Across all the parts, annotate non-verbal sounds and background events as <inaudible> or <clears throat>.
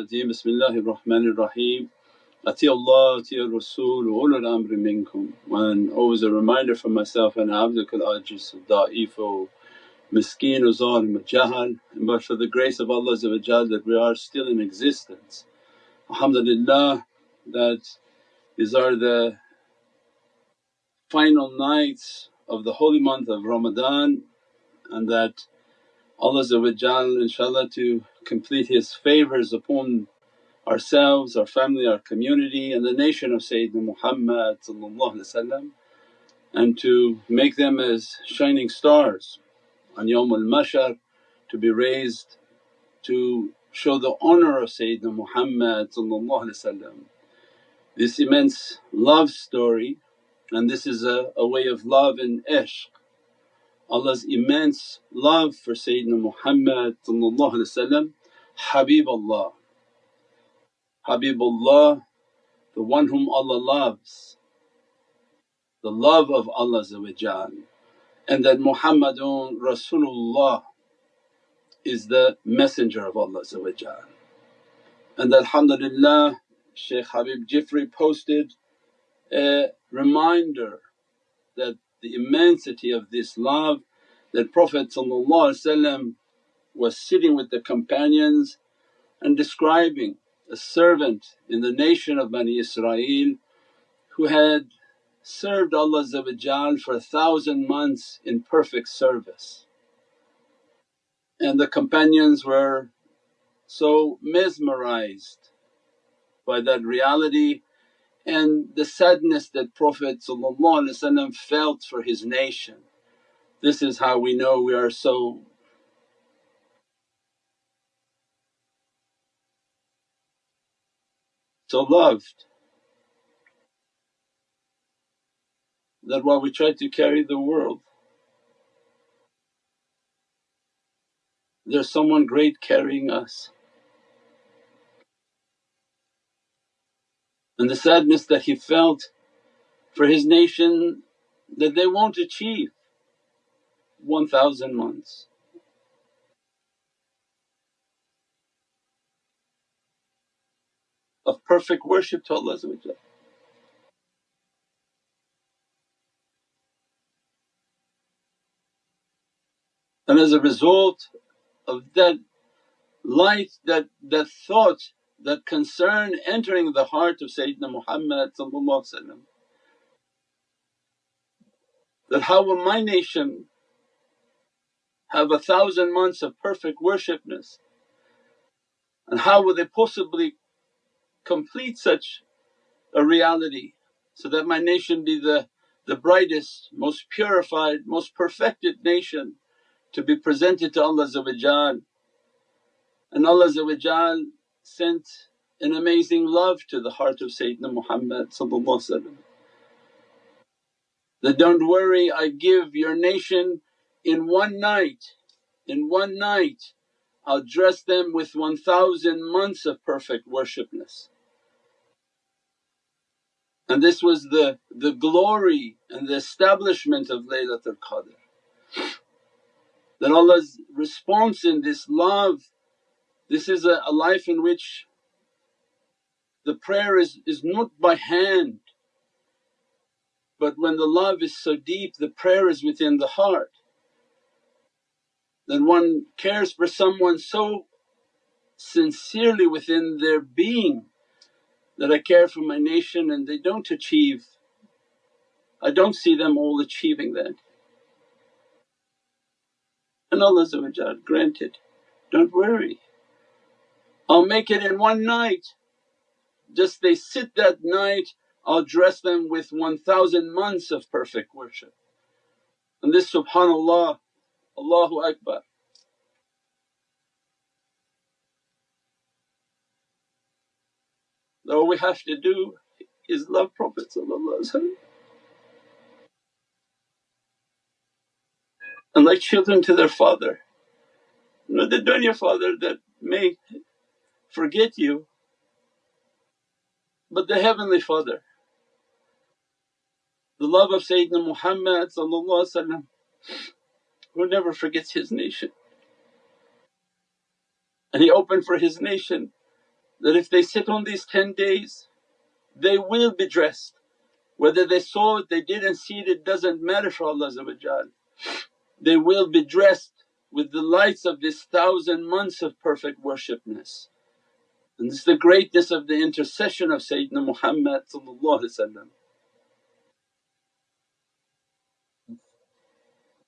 Rajeem Bismillahir Rahmanir Rahim Ati Allah, Ati Rasul, ulul amri minkum. And always a reminder for myself and abdukal ajis, da'if, miskeen, zalim, jahal. But for the grace of Allah that we are still in existence. Alhamdulillah that these are the final nights of the holy month of Ramadan and that Allah inshaAllah to complete His favours upon ourselves, our family, our community and the nation of Sayyidina Muhammad and to make them as shining stars on Yawmul Mahshar to be raised to show the honour of Sayyidina Muhammad This immense love story and this is a, a way of love and ishq. Allah's immense love for Sayyidina Muhammad Habibullah Habibullah, the one whom Allah loves, the love of Allah and that Muhammadun Rasulullah is the messenger of Allah and alhamdulillah Shaykh Habib Jifri posted a reminder that the immensity of this love that Prophet was sitting with the companions and describing a servant in the nation of Bani Israel who had served Allah for a thousand months in perfect service. And the companions were so mesmerized by that reality and the sadness that Prophet felt for his nation. This is how we know we are so so loved that while we try to carry the world there's someone great carrying us. And the sadness that he felt for his nation that they won't achieve 1000 months. of perfect worship to Allah And as a result of that light, that, that thought, that concern entering the heart of Sayyidina Muhammad that how will my nation have a thousand months of perfect worshipness? And how will they possibly complete such a reality so that my nation be the, the brightest, most purified, most perfected nation to be presented to Allah and Allah sent an amazing love to the heart of Sayyidina Muhammad that, don't worry I give your nation in one night, in one night I'll dress them with 1000 months of perfect worshipness. And this was the, the glory and the establishment of Laylatul Qadr. That Allah's response in this love, this is a, a life in which the prayer is, is not by hand but when the love is so deep the prayer is within the heart. Then one cares for someone so sincerely within their being that I care for my nation and they don't achieve, I don't see them all achieving that. And Allah granted, don't worry, I'll make it in one night. Just they sit that night, I'll dress them with 1000 months of perfect worship. And this subhanallah, Allahu Akbar. All we have to do is love Prophet and like children to their father. Not the dunya father that may forget you but the heavenly father. The love of Sayyidina Muhammad who never forgets his nation and he opened for his nation that if they sit on these 10 days they will be dressed. Whether they saw it, they didn't see it, it doesn't matter for Allah They will be dressed with the lights of this thousand months of perfect worshipness. And this is the greatness of the intercession of Sayyidina Muhammad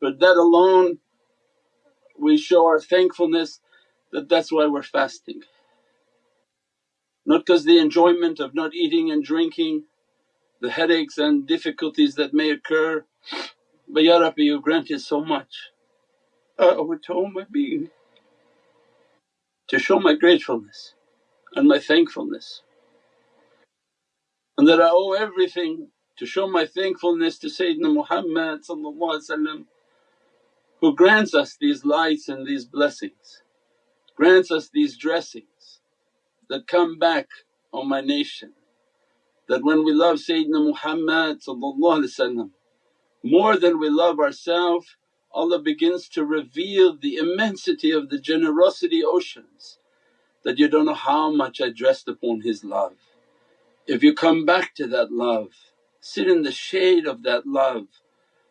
But that alone we show our thankfulness that that's why we're fasting. Not because the enjoyment of not eating and drinking, the headaches and difficulties that may occur, but Ya Rabbi you granted so much. I all my being to show my gratefulness and my thankfulness and that I owe everything to show my thankfulness to Sayyidina Muhammad who grants us these lights and these blessings, grants us these dressings that come back on my nation. That when we love Sayyidina Muhammad more than we love ourselves, Allah begins to reveal the immensity of the generosity oceans that you don't know how much I dressed upon His love. If you come back to that love, sit in the shade of that love,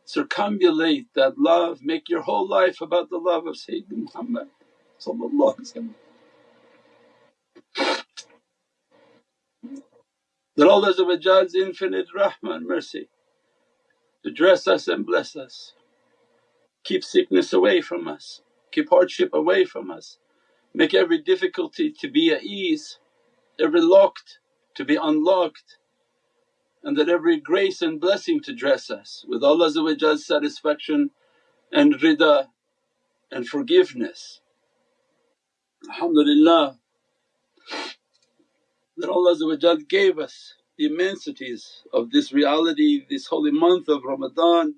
circumambulate that love, make your whole life about the love of Sayyidina Muhammad That Allah's infinite rahmah and mercy to dress us and bless us, keep sickness away from us, keep hardship away from us, make every difficulty to be at ease, every locked to be unlocked and that every grace and blessing to dress us with Allah's satisfaction and rida and forgiveness. Alhamdulillah that Allah gave us the immensities of this reality, this holy month of Ramadan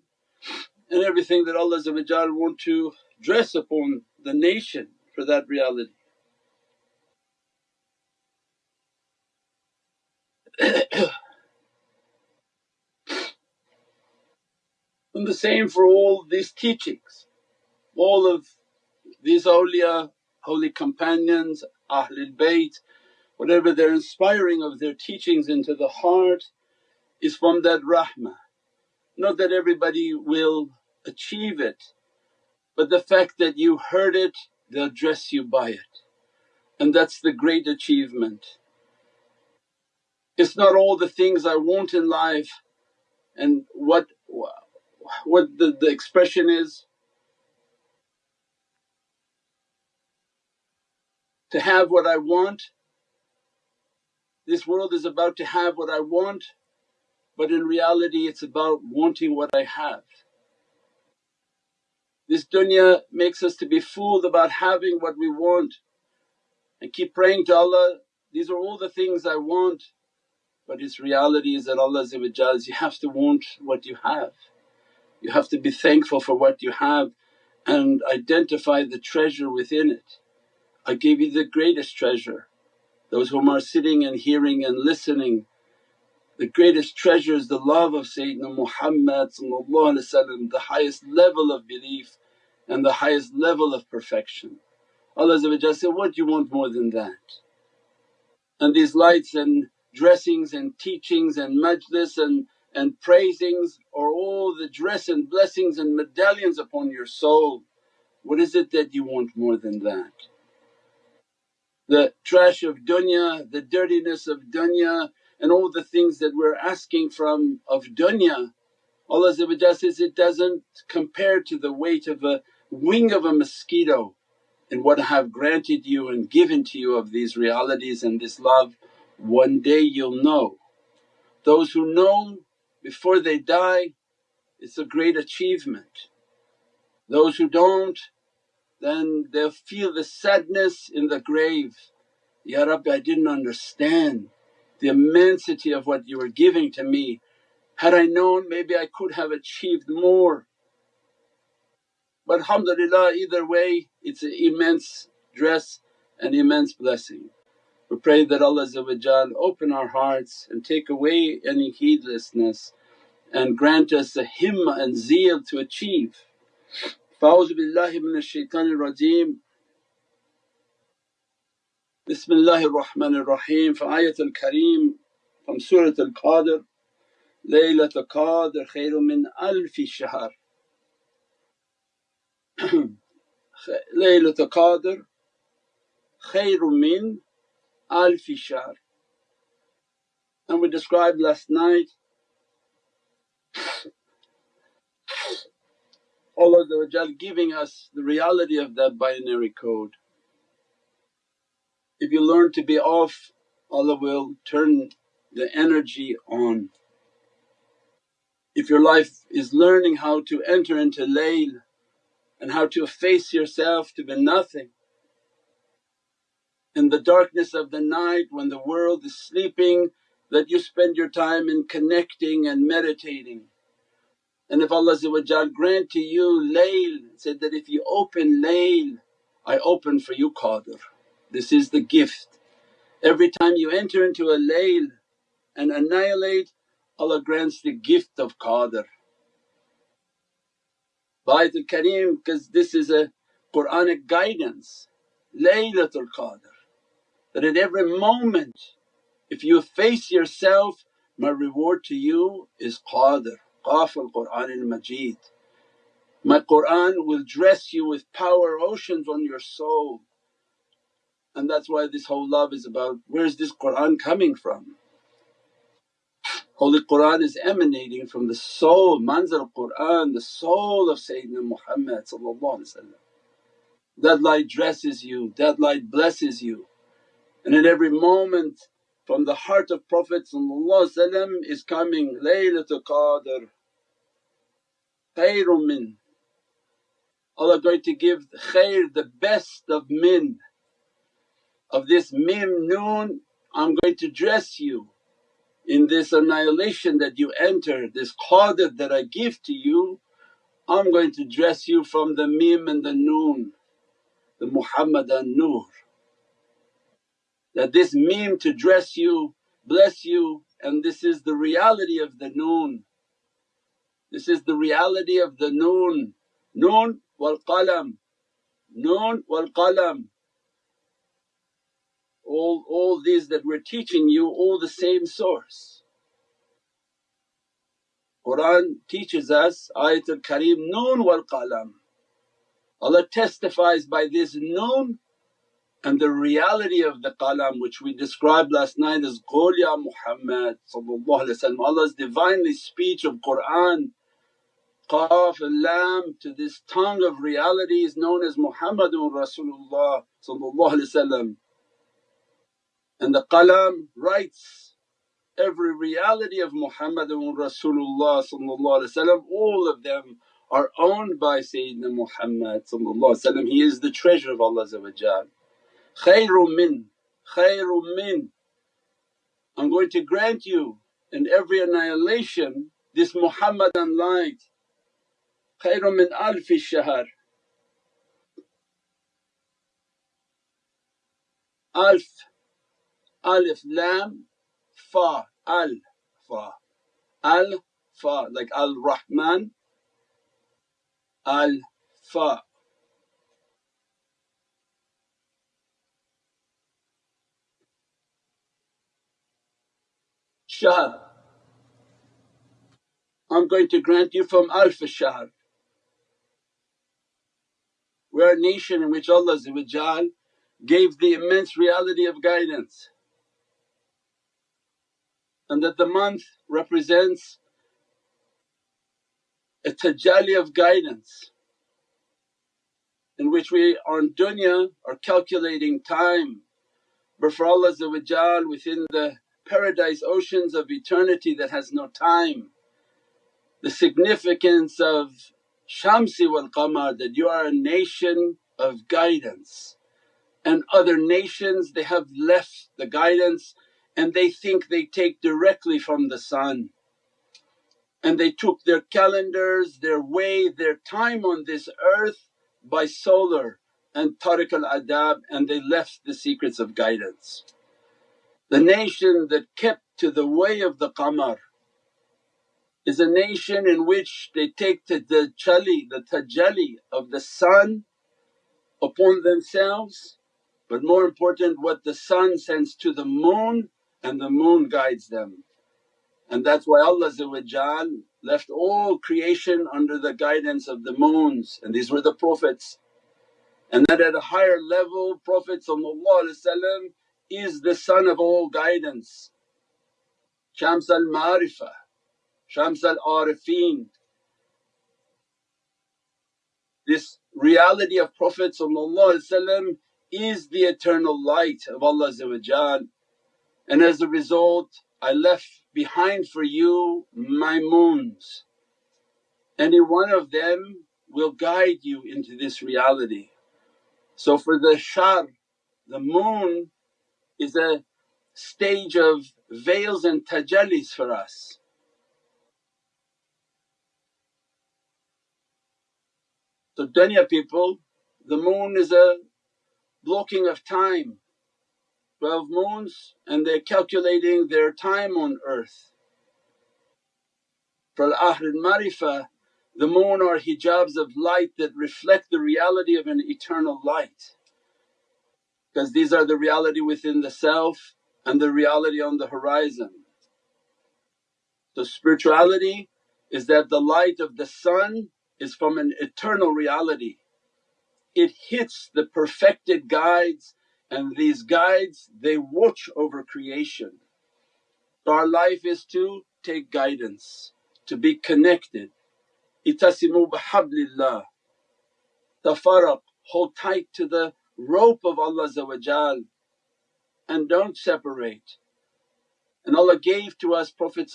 and everything that Allah want to dress upon the nation for that reality. <coughs> and the same for all these teachings, all of these awliya, holy companions, Ahlul Bayt, whatever they're inspiring of their teachings into the heart is from that rahmah. Not that everybody will achieve it, but the fact that you heard it, they'll dress you by it. And that's the great achievement. It's not all the things I want in life and what what the, the expression is to have what I want. This world is about to have what I want but in reality it's about wanting what I have. This dunya makes us to be fooled about having what we want and keep praying to Allah, these are all the things I want but its reality is that Allah you have to want what you have. You have to be thankful for what you have and identify the treasure within it. I gave you the greatest treasure. Those whom are sitting and hearing and listening, the greatest treasure is the love of Sayyidina Muhammad the highest level of belief and the highest level of perfection. Allah said, what do you want more than that? And these lights and dressings and teachings and majlis and, and praisings are all the dress and blessings and medallions upon your soul. What is it that you want more than that? The trash of dunya, the dirtiness of dunya and all the things that we're asking from of dunya, Allah says, it doesn't compare to the weight of a wing of a mosquito in what I have granted you and given to you of these realities and this love one day you'll know. Those who know before they die it's a great achievement. Those who don't then they'll feel the sadness in the grave, Ya Rabbi I didn't understand the immensity of what you were giving to me. Had I known maybe I could have achieved more. But alhamdulillah either way it's an immense dress and immense blessing. We pray that Allah open our hearts and take away any heedlessness and grant us the himmah and zeal to achieve. Fa'udhu billahi minash shaitanir rajeem. Bismillahir Rahmanir Rahim from Ayatul Kareem from Surah Al Qadr Laylatul Qadr khayrun min alfi shahr <clears throat> Laylatul Qadr khayrun min alfi shahr and we described last night <sniffs> Allah giving us the reality of that binary code. If you learn to be off Allah will turn the energy on. If your life is learning how to enter into layl and how to efface yourself to be nothing, in the darkness of the night when the world is sleeping that you spend your time in connecting and meditating and if Allah grant to you layl, said that if you open layl, I open for you qadr. This is the gift. Every time you enter into a layl and annihilate, Allah grants the gift of qadr. Ayatul Kareem because this is a Quranic guidance, Laylatul Qadr that at every moment if you face yourself my reward to you is qadr. Qaf al Qur'an al Majid. My Qur'an will dress you with power oceans on your soul and that's why this whole love is about where's this Qur'an coming from? Holy Qur'an is emanating from the soul, manzil Qur'an, the soul of Sayyidina Muhammad That light dresses you, that light blesses you and at every moment from the heart of Prophet is coming Laylatul Qadr khayrun min. Allah going to give khair the best of min. Of this mim noon I'm going to dress you in this annihilation that you enter, this qadr that I give to you I'm going to dress you from the mim and the noon, the Muhammadan Nur that this mim to dress you, bless you and this is the reality of the noon. This is the reality of the noon, noon wal qalam, noon wal qalam. All, all these that we're teaching you all the same source. Qur'an teaches us Ayatul Kareem, noon wal qalam. Allah testifies by this noon and the reality of the qalam which we described last night as Qul ya Muhammad Allah's Divinely speech of Qur'an Qaf and Lam to this tongue of reality is known as Muhammadun Rasulullah and the qalam writes every reality of Muhammadun Rasulullah all of them are owned by Sayyidina Muhammad He is the treasure of Allah khayrun min, khayrun min. I'm going to grant you in every annihilation this Muhammadan light, khayrun min alfi shahr. Alf, alif, lam, fa, al, fa, al, fa like al Rahman, al, fa. shahr. I'm going to grant you from alf shahr. We're a nation in which Allah gave the immense reality of guidance and that the month represents a tajalli of guidance in which we on dunya are calculating time but for Allah within the paradise oceans of eternity that has no time. The significance of Shamsi wal Qamar that you are a nation of guidance and other nations they have left the guidance and they think they take directly from the sun and they took their calendars, their way, their time on this earth by solar and tariq al-adab and they left the secrets of guidance. The nation that kept to the way of the qamar is a nation in which they take the tajalli, the tajalli of the sun upon themselves but more important what the sun sends to the moon and the moon guides them. And that's why Allah left all creation under the guidance of the moons and these were the Prophets. And that at a higher level Prophet is the sun of all guidance, Shams al Marifah, Shams al Arifin. This reality of Prophet is the eternal light of Allah and as a result I left behind for you my moons. Any one of them will guide you into this reality. So for the shar, the moon is a stage of veils and tajallis for us. So dunya people, the moon is a blocking of time 12 moons and they're calculating their time on earth. For Ahl al-Marifah the moon are hijabs of light that reflect the reality of an eternal light because these are the reality within the self and the reality on the horizon. So spirituality is that the light of the sun is from an eternal reality. It hits the perfected guides and these guides they watch over creation. So our life is to take guidance, to be connected. Itasimu bihablillah, tafarraq, hold tight to the rope of Allah and don't separate. And Allah gave to us, Prophet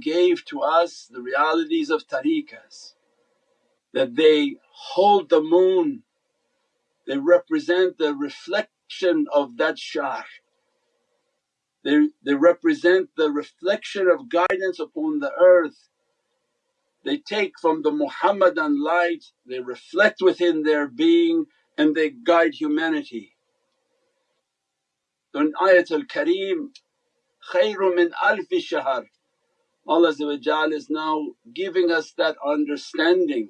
gave to us the realities of tariqas that they hold the moon, they represent the reflect reflection of that shahr. They, they represent the reflection of guidance upon the earth. They take from the Muhammadan light, they reflect within their being and they guide humanity. So in Ayatul Kareem, khayru min alfi shahr, Allah is now giving us that understanding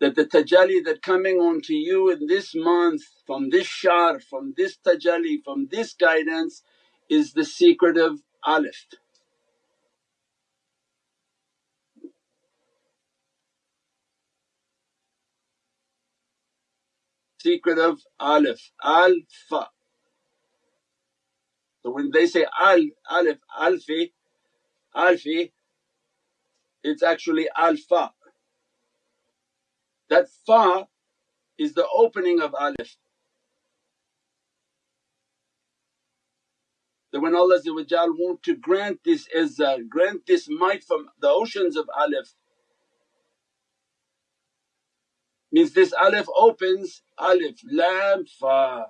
that the tajalli that coming onto you in this month from this shahr, from this tajalli, from this guidance is the secret of alif. Secret of alif, al-fa. So when they say al, alif, alfi, alfi, it's actually al-fa. That fa is the opening of alif. That when Allah want to grant this izzah, grant this might from the oceans of alif means this alif opens alif, lam, fa.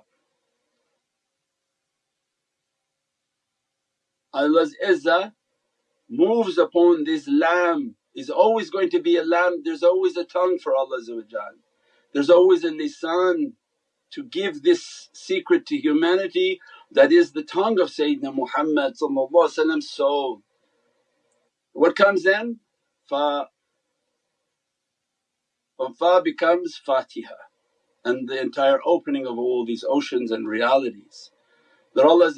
Allah's izzah moves upon this lam is always going to be a lam, there's always a tongue for Allah there's always a lisan to give this secret to humanity that is the tongue of Sayyidina Muhammad so What comes then? Fa. From fa becomes Fatiha and the entire opening of all these oceans and realities. That Allah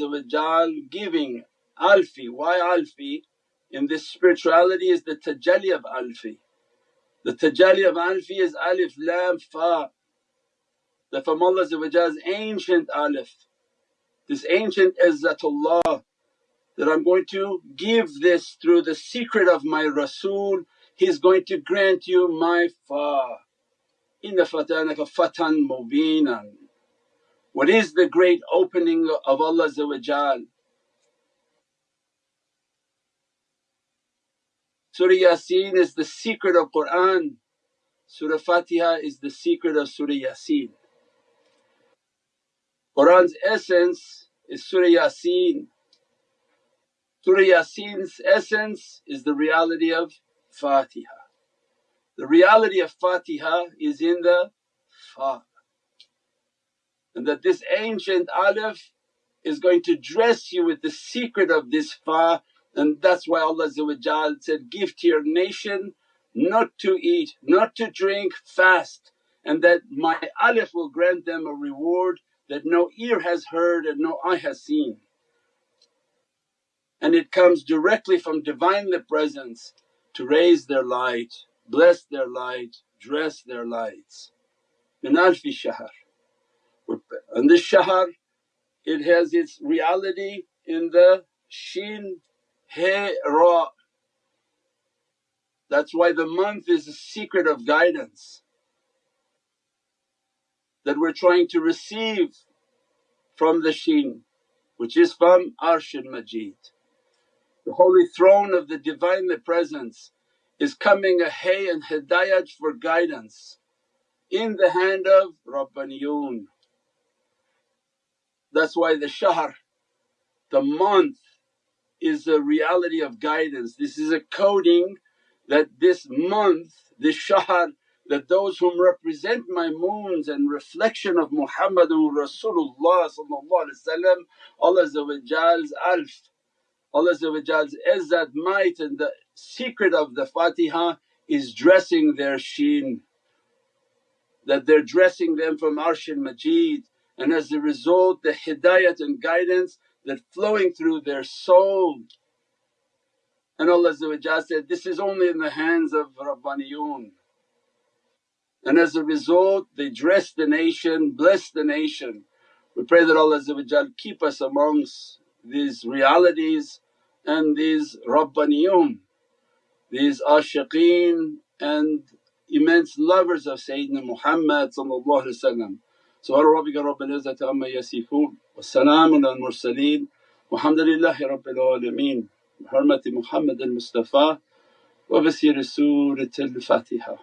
giving alfi, why alfi? In this spirituality is the tajalli of alfi. The tajalli of alfi is alif, lam, fa. The from Allah's ancient alif, this ancient izzatullah that I'm going to give this through the secret of my Rasul, He's going to grant you my fa. In Inna fatanaka fatan mubinan. What is the great opening of Allah Surah Yasin is the secret of Qur'an, Surah Fatiha is the secret of Surah Yasin. Qur'an's essence is Surah Yasin. Surah Yasin's essence is the reality of Fatiha. The reality of Fatiha is in the Fa and that this ancient alif is going to dress you with the secret of this Fa and that's why Allah said, give to your nation not to eat, not to drink, fast and that my alif will grant them a reward that no ear has heard and no eye has seen and it comes directly from Divinely Presence to raise their light, bless their light, dress their lights. Min alfi shahr. And this shahr it has its reality in the shin he ra. That's why the month is a secret of guidance that we're trying to receive from the shin which is from Arsh Majid. The holy throne of the Divinely Presence is coming a hay and hidayat for guidance in the hand of Rabbaniyun. That's why the shahr, the month is a reality of guidance. This is a coding that this month, this shahr that those whom represent my moons and reflection of Muhammadun Rasulullah Allah's alf Allah's izzat, might and the secret of the Fatiha is dressing their sheen, that they're dressing them from Arsh Majid and as a result the hidayat and guidance that flowing through their soul. And Allah said, this is only in the hands of Rabbaniyun. And as a result they dress the nation, bless the nation. We pray that Allah keep us amongst these realities and these Rabbaniyun, these ashiqeen and immense lovers of Sayyidina Muhammad سبحان ربك رب العزة عما يصفون والسلام على المرسلين والحمد لله رب العالمين بحرمة محمد المصطفى وبسير سورة الفاتحة.